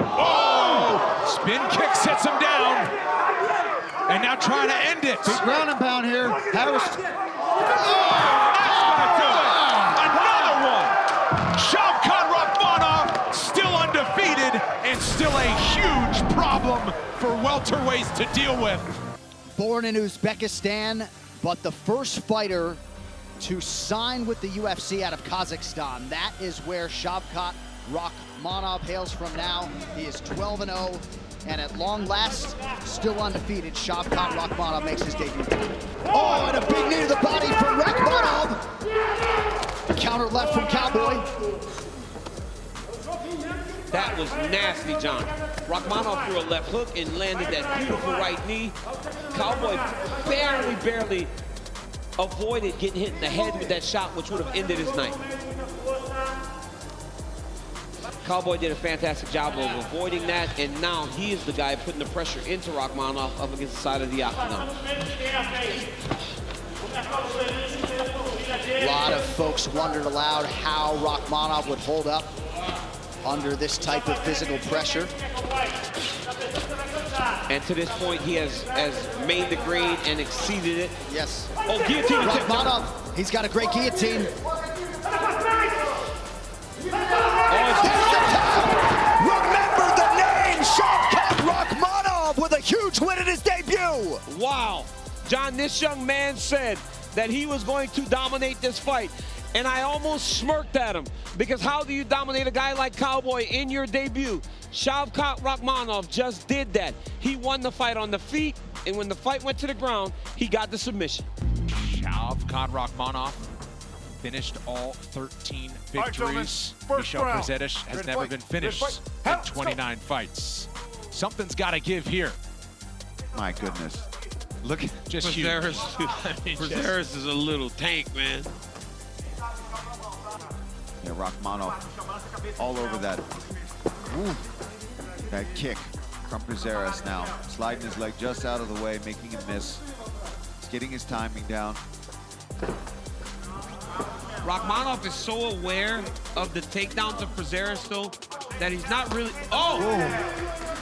Oh! Spin kick sets him down. And now trying to end it. Big ground and pound here. Harris. Oh, Another one. Shavkat Rakhmonov still undefeated and still a huge problem for welterweights to deal with. Born in Uzbekistan, but the first fighter to sign with the UFC out of Kazakhstan. That is where Shavkat Rakhmonov hails from now. He is 12-0, and at long last, still undefeated, Shavkat Rakhmonov makes his debut. Oh, and a big knee to the body from Rakhmonov. Counter left from Cowboy. That was nasty, John. Rakhmonov threw a left hook and landed that beautiful right knee. Cowboy barely, barely avoided getting hit in the head with that shot, which would have ended his night. Cowboy did a fantastic job of avoiding that, and now he is the guy putting the pressure into Rakhmonov up against the side of the octagon. A lot of folks wondered aloud how Rakhmonov would hold up under this type of physical pressure. And to this point, he has, has made the grade and exceeded it. Yes. Oh, guillotine attempt. He's got a great guillotine. John, this young man said that he was going to dominate this fight. And I almost smirked at him because how do you dominate a guy like Cowboy in your debut? Shavkat Rakhmonov just did that. He won the fight on the feet, and when the fight went to the ground, he got the submission. Shavkat Rakhmonov finished all 13 victories. Right, Michel round. Has Ready never fight. been finished fight. in 29 fights. Something's got to give here. My goodness. Look at Just huge. I mean, just- is a little tank, man. yeah, Rakhmonov all over that. Ooh, that kick from Prazeres now. Sliding his leg just out of the way, making him miss. He's getting his timing down. Rakhmonov is so aware of the takedowns of Prazeres, though, that he's not really... Oh!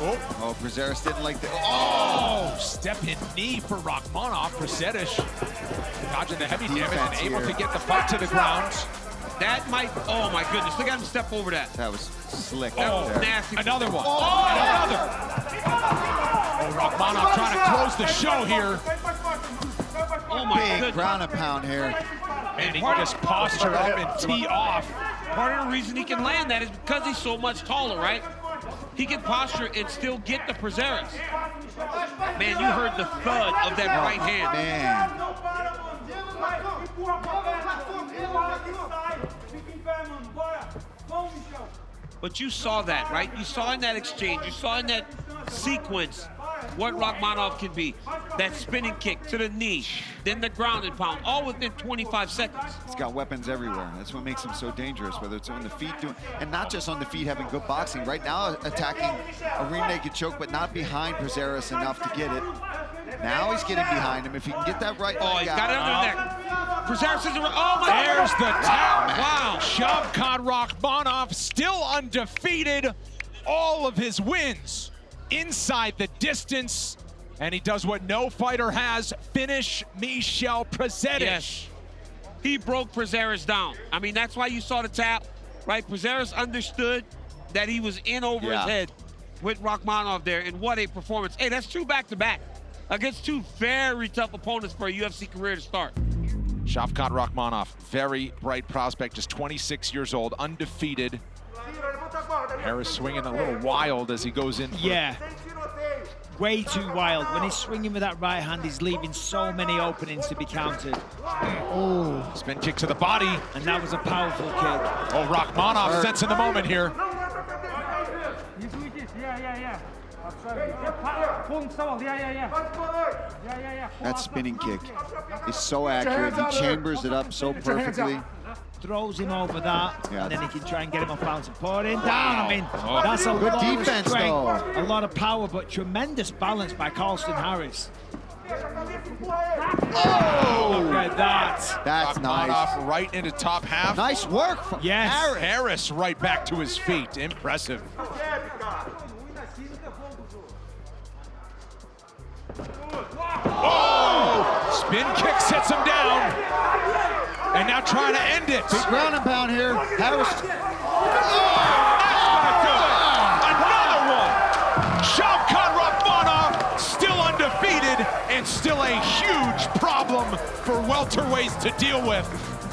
Oh, oh Prazeres didn't like the. Oh, Oh, step in knee for Rakhmonov. Prazeres dodging the heavy damage and able here. to get the fight to the ground. That might... Oh, my goodness. Look at him step over that. that was slick oh, That out was nasty. Another one. Oh, Another. Oh, Rakhmonov trying to close the show here. Oh, my Big goodness. ground and pound here. And he can just posture up and tee off. Part of the reason he can land that is because he's so much taller, right? He can posture and still get the Prazeres. Man, you heard the thud of that right oh, hand. Man, But you saw that, right? You saw in that exchange, you saw in that sequence what Rakhmonov can be. That spinning kick to the knee, then the ground and pound, all within 25 seconds. he's got weapons everywhere. That's what makes him so dangerous, whether it's on the feet, doing, and not just on the feet having good boxing. Right now, attacking a rear naked choke, but not behind Prazeres enough to get it. Now he's getting behind him. If he can get that right Oh, he's got it out, under the neck. Prazeres is around. Oh, my There's the tap. Wow. Shavkat Rakhmonov still undefeated. All of his wins inside the distance. And he does what no fighter has, finish Michel Prazeres. Yes. He broke Prazeres down. I mean, that's why you saw the tap, right? Prazeres understood that he was in over Yeah. his head with Rakhmonov there, and what a performance. Hey, that's two back-to-back against two very tough opponents for a UFC career to start. Shavkat Rakhmonov, very bright prospect, just 26 years old, undefeated. Harris swinging a little wild as he goes in. yeah. Way too wild. When he's swinging with that right hand, he's leaving so many openings to be countered. Oh. Spin kick to the body. And that was a powerful kick. Oh, Rakhmonov sensing the moment here. That spinning kick is so accurate. He chambers it up so perfectly. Throws him over that, Yeah. and then he can try and get him off balance and pour him down. I mean, Oh. that's a Good lot defense, of strength, though. a lot of power, but tremendous balance by Carlston Harris. Oh! Look at that. That's nice. Rakhmonov right into top half. Nice work from Yes. Harris. Harris right back to his feet. Impressive. Oh! Spin kick sets him down. And now trying to end it. Big ground and pound here. Harris. Oh, Another one. Shavkat Rakhmonov still undefeated and still a huge problem for welterweights to deal with.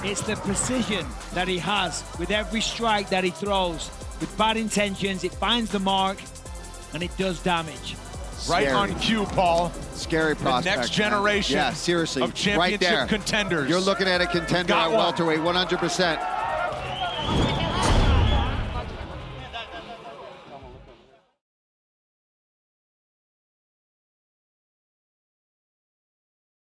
It's the precision that he has with every strike that he throws. With bad intentions, it finds the mark and it does damage. Right Scary. on cue, Paul. Scary prospect. next man. generation Yeah, seriously. of right championship there. contenders. You're looking at a contender Got at one. welterweight, 100%.